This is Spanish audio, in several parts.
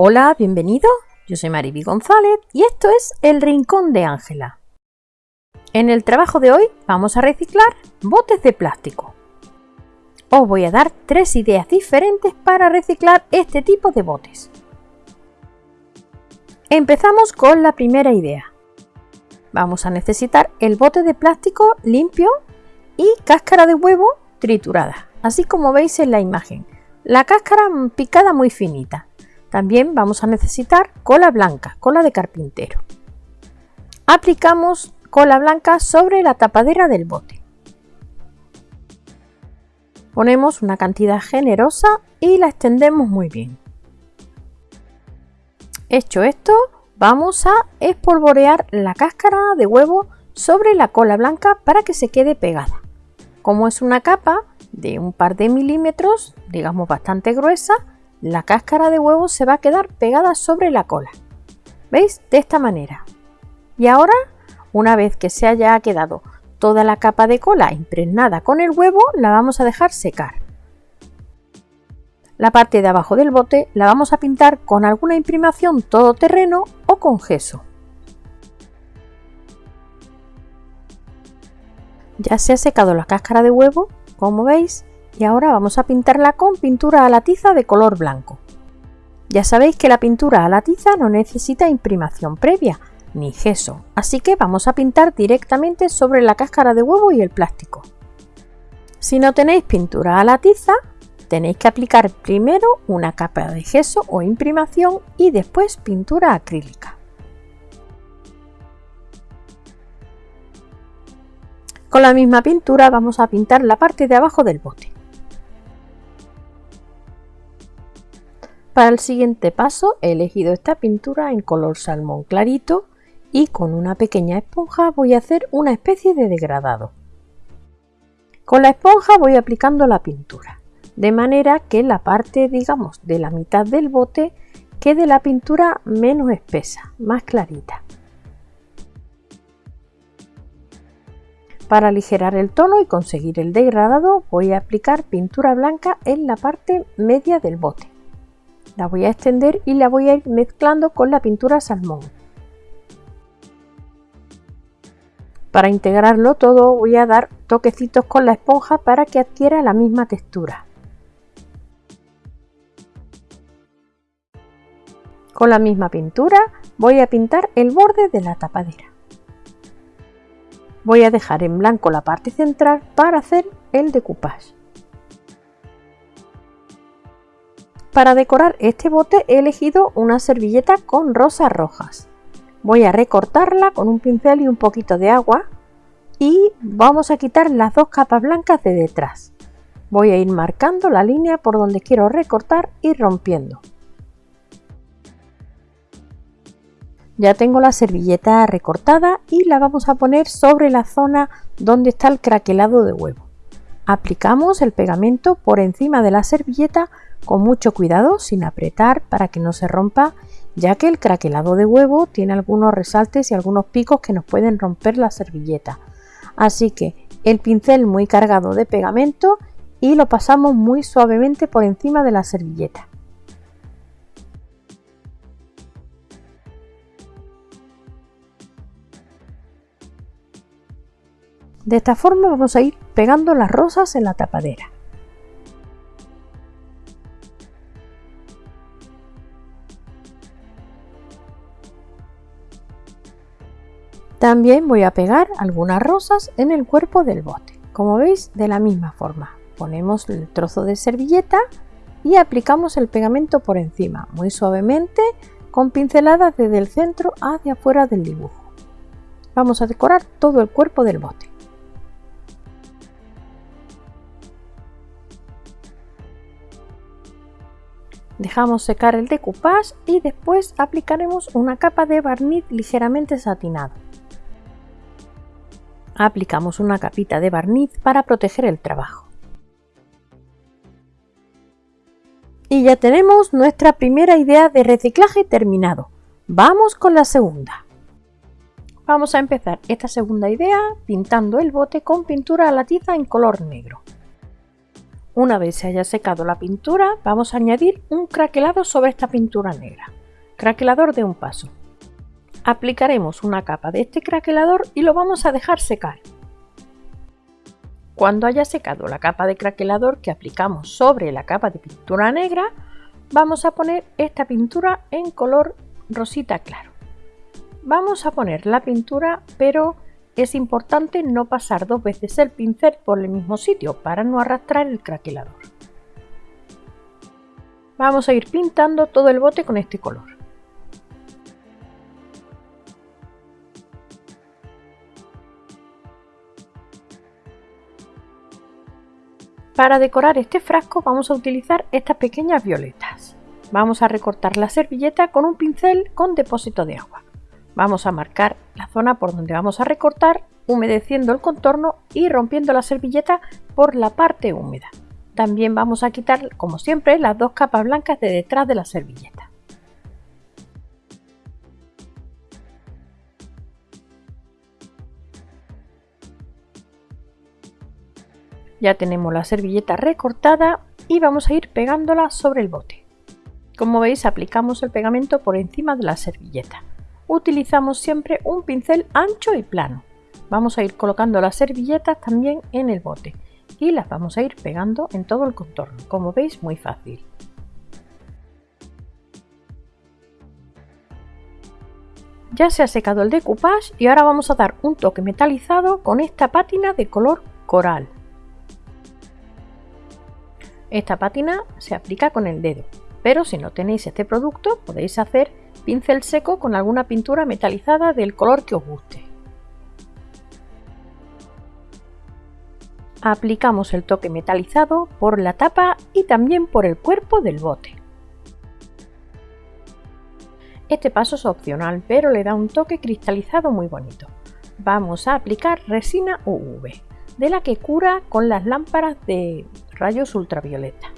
Hola, bienvenido. Yo soy Mariby González y esto es El Rincón de Ángela. En el trabajo de hoy vamos a reciclar botes de plástico. Os voy a dar tres ideas diferentes para reciclar este tipo de botes. Empezamos con la primera idea. Vamos a necesitar el bote de plástico limpio y cáscara de huevo triturada, así como veis en la imagen. La cáscara picada muy finita. También vamos a necesitar cola blanca, cola de carpintero. Aplicamos cola blanca sobre la tapadera del bote. Ponemos una cantidad generosa y la extendemos muy bien. Hecho esto, vamos a espolvorear la cáscara de huevo sobre la cola blanca para que se quede pegada. Como es una capa de un par de milímetros, digamos bastante gruesa, la cáscara de huevo se va a quedar pegada sobre la cola. ¿Veis? De esta manera. Y ahora, una vez que se haya quedado toda la capa de cola impregnada con el huevo, la vamos a dejar secar. La parte de abajo del bote la vamos a pintar con alguna imprimación todoterreno o con gesso. Ya se ha secado la cáscara de huevo, como veis, y ahora vamos a pintarla con pintura a la tiza de color blanco. Ya sabéis que la pintura a la tiza no necesita imprimación previa ni gesso, así que vamos a pintar directamente sobre la cáscara de huevo y el plástico. Si no tenéis pintura a la tiza, tenéis que aplicar primero una capa de gesso o imprimación y después pintura acrílica. Con la misma pintura vamos a pintar la parte de abajo del bote. Para el siguiente paso he elegido esta pintura en color salmón clarito y con una pequeña esponja voy a hacer una especie de degradado. Con la esponja voy aplicando la pintura, de manera que la parte, digamos, de la mitad del bote quede la pintura menos espesa, más clarita. Para aligerar el tono y conseguir el degradado voy a aplicar pintura blanca en la parte media del bote. La voy a extender y la voy a ir mezclando con la pintura salmón. Para integrarlo todo voy a dar toquecitos con la esponja para que adquiera la misma textura. Con la misma pintura voy a pintar el borde de la tapadera. Voy a dejar en blanco la parte central para hacer el decoupage. Para decorar este bote he elegido una servilleta con rosas rojas. Voy a recortarla con un pincel y un poquito de agua y vamos a quitar las dos capas blancas de detrás. Voy a ir marcando la línea por donde quiero recortar y rompiendo. Ya tengo la servilleta recortada y la vamos a poner sobre la zona donde está el craquelado de huevo. Aplicamos el pegamento por encima de la servilleta con mucho cuidado sin apretar para que no se rompa ya que el craquelado de huevo tiene algunos resaltes y algunos picos que nos pueden romper la servilleta. Así que el pincel muy cargado de pegamento y lo pasamos muy suavemente por encima de la servilleta. De esta forma vamos a ir pegando las rosas en la tapadera. También voy a pegar algunas rosas en el cuerpo del bote. Como veis, de la misma forma. Ponemos el trozo de servilleta y aplicamos el pegamento por encima, muy suavemente, con pinceladas desde el centro hacia afuera del dibujo. Vamos a decorar todo el cuerpo del bote. Dejamos secar el decoupage y después aplicaremos una capa de barniz ligeramente satinado aplicamos una capita de barniz para proteger el trabajo. Y ya tenemos nuestra primera idea de reciclaje terminado. Vamos con la segunda. Vamos a empezar esta segunda idea pintando el bote con pintura a la tiza en color negro. Una vez se haya secado la pintura, vamos a añadir un craquelado sobre esta pintura negra. Craquelador de un paso. Aplicaremos una capa de este craquelador y lo vamos a dejar secar. Cuando haya secado la capa de craquelador que aplicamos sobre la capa de pintura negra, vamos a poner esta pintura en color rosita claro. Vamos a poner la pintura, pero es importante no pasar dos veces el pincel por el mismo sitio para no arrastrar el craquelador. Vamos a ir pintando todo el bote con este color. Para decorar este frasco vamos a utilizar estas pequeñas violetas. Vamos a recortar la servilleta con un pincel con depósito de agua. Vamos a marcar la zona por donde vamos a recortar, humedeciendo el contorno y rompiendo la servilleta por la parte húmeda. También vamos a quitar, como siempre, las dos capas blancas de detrás de la servilleta. Ya tenemos la servilleta recortada y vamos a ir pegándola sobre el bote. Como veis aplicamos el pegamento por encima de la servilleta. Utilizamos siempre un pincel ancho y plano. Vamos a ir colocando las servilletas también en el bote y las vamos a ir pegando en todo el contorno, como veis muy fácil. Ya se ha secado el decoupage y ahora vamos a dar un toque metalizado con esta pátina de color coral. Esta pátina se aplica con el dedo, pero si no tenéis este producto podéis hacer pincel seco con alguna pintura metalizada del color que os guste. Aplicamos el toque metalizado por la tapa y también por el cuerpo del bote. Este paso es opcional, pero le da un toque cristalizado muy bonito. Vamos a aplicar resina UV, de la que cura con las lámparas de rayos ultravioleta.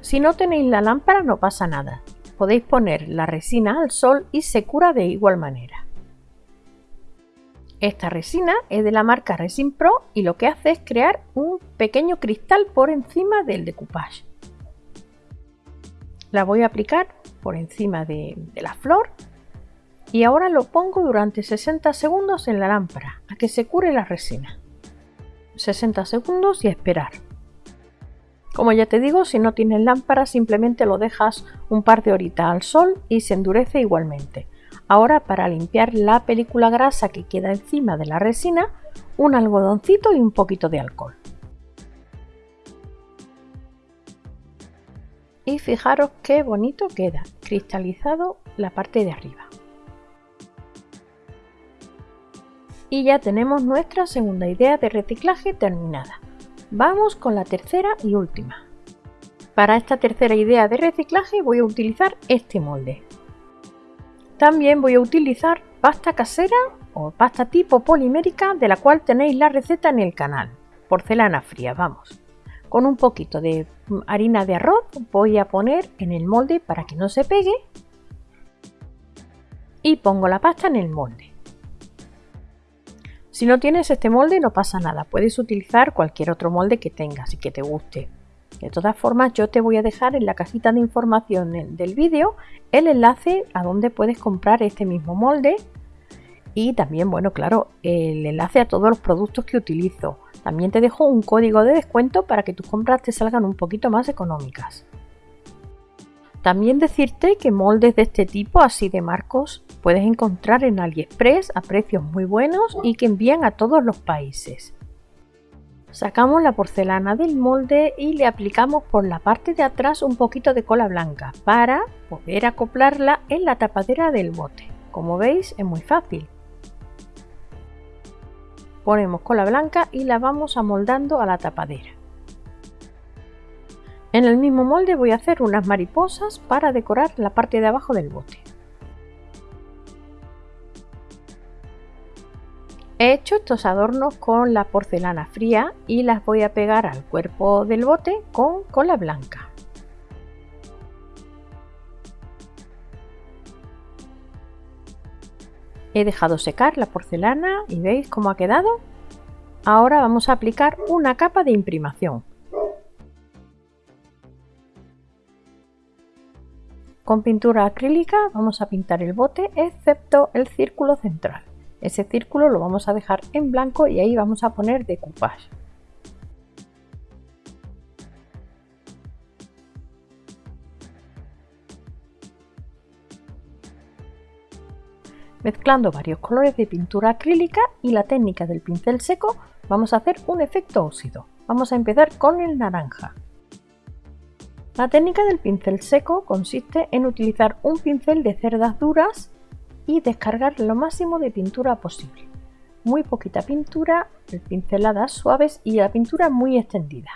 Si no tenéis la lámpara no pasa nada, podéis poner la resina al sol y se cura de igual manera. Esta resina es de la marca Resin Pro y lo que hace es crear un pequeño cristal por encima del decoupage. La voy a aplicar por encima de, de la flor y ahora lo pongo durante 60 segundos en la lámpara a que se cure la resina. 60 segundos y esperar. Como ya te digo, si no tienes lámpara simplemente lo dejas un par de horitas al sol y se endurece igualmente. Ahora para limpiar la película grasa que queda encima de la resina, un algodoncito y un poquito de alcohol. Y fijaros qué bonito queda, cristalizado la parte de arriba. Y ya tenemos nuestra segunda idea de reciclaje terminada. Vamos con la tercera y última. Para esta tercera idea de reciclaje voy a utilizar este molde. También voy a utilizar pasta casera o pasta tipo polimérica de la cual tenéis la receta en el canal. Porcelana fría, vamos. Con un poquito de harina de arroz voy a poner en el molde para que no se pegue y pongo la pasta en el molde. Si no tienes este molde no pasa nada, puedes utilizar cualquier otro molde que tengas y que te guste. De todas formas yo te voy a dejar en la cajita de información del vídeo el enlace a donde puedes comprar este mismo molde y también, bueno, claro, el enlace a todos los productos que utilizo. También te dejo un código de descuento para que tus compras te salgan un poquito más económicas. También decirte que moldes de este tipo, así de marcos, puedes encontrar en AliExpress a precios muy buenos y que envían a todos los países. Sacamos la porcelana del molde y le aplicamos por la parte de atrás un poquito de cola blanca para poder acoplarla en la tapadera del bote. Como veis es muy fácil. Ponemos cola blanca y la vamos amoldando a la tapadera. En el mismo molde voy a hacer unas mariposas para decorar la parte de abajo del bote. He hecho estos adornos con la porcelana fría y las voy a pegar al cuerpo del bote con cola blanca. He dejado secar la porcelana y veis cómo ha quedado. Ahora vamos a aplicar una capa de imprimación. Con pintura acrílica vamos a pintar el bote excepto el círculo central. Ese círculo lo vamos a dejar en blanco y ahí vamos a poner decoupage. Mezclando varios colores de pintura acrílica y la técnica del pincel seco vamos a hacer un efecto óxido. Vamos a empezar con el naranja. La técnica del pincel seco consiste en utilizar un pincel de cerdas duras y descargar lo máximo de pintura posible. Muy poquita pintura, pinceladas suaves y la pintura muy extendida.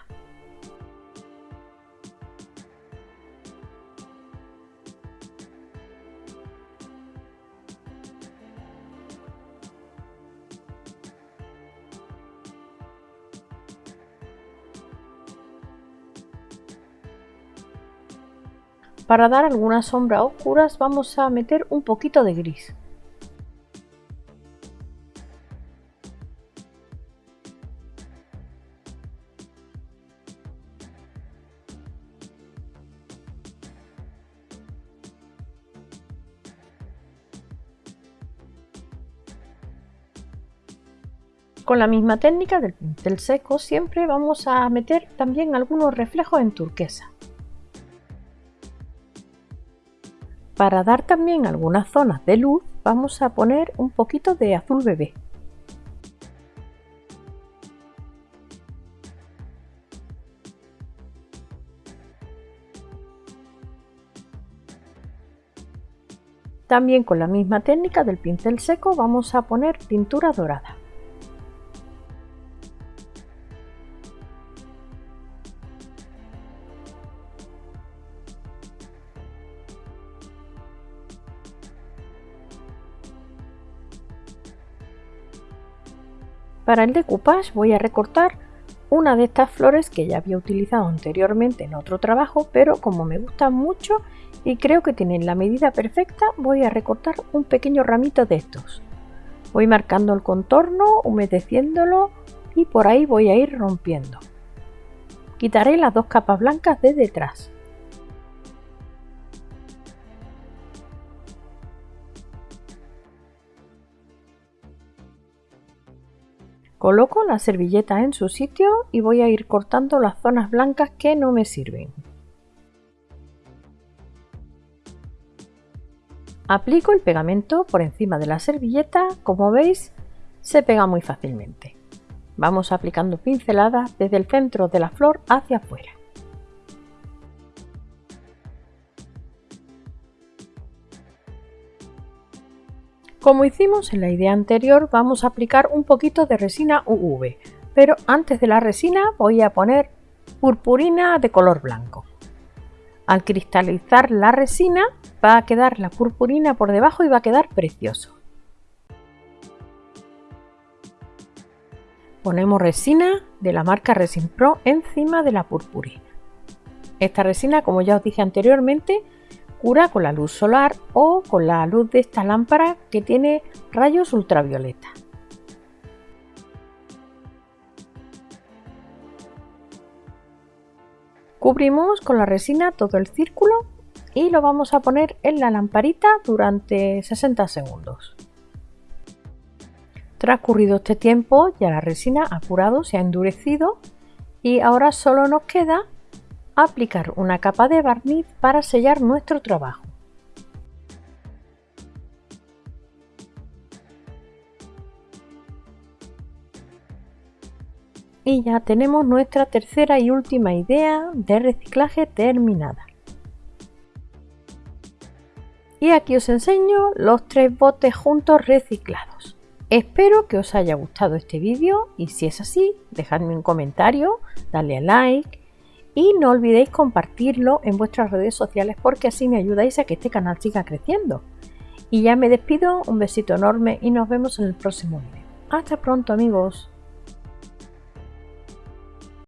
Para dar algunas sombras oscuras vamos a meter un poquito de gris. Con la misma técnica del pincel seco siempre vamos a meter también algunos reflejos en turquesa. Para dar también algunas zonas de luz vamos a poner un poquito de azul bebé. También con la misma técnica del pincel seco vamos a poner pintura dorada. Para el decoupage voy a recortar una de estas flores que ya había utilizado anteriormente en otro trabajo, pero como me gustan mucho y creo que tienen la medida perfecta, voy a recortar un pequeño ramito de estos. Voy marcando el contorno, humedeciéndolo y por ahí voy a ir rompiendo. Quitaré las dos capas blancas de detrás. Coloco la servilleta en su sitio y voy a ir cortando las zonas blancas que no me sirven. Aplico el pegamento por encima de la servilleta, como veis se pega muy fácilmente. Vamos aplicando pinceladas desde el centro de la flor hacia afuera. Como hicimos en la idea anterior, vamos a aplicar un poquito de resina UV, pero antes de la resina voy a poner purpurina de color blanco. Al cristalizar la resina va a quedar la purpurina por debajo y va a quedar precioso. Ponemos resina de la marca Resin Pro encima de la purpurina. Esta resina, como ya os dije anteriormente, cura con la luz solar o con la luz de esta lámpara que tiene rayos ultravioleta. Cubrimos con la resina todo el círculo y lo vamos a poner en la lamparita durante 60 segundos. Transcurrido este tiempo ya la resina ha curado, se ha endurecido y ahora solo nos queda aplicar una capa de barniz para sellar nuestro trabajo. Y ya tenemos nuestra tercera y última idea de reciclaje terminada. Y aquí os enseño los tres botes juntos reciclados. Espero que os haya gustado este vídeo y si es así, dejadme un comentario, dale a like y no olvidéis compartirlo en vuestras redes sociales porque así me ayudáis a que este canal siga creciendo. Y ya me despido, un besito enorme y nos vemos en el próximo vídeo. Hasta pronto amigos.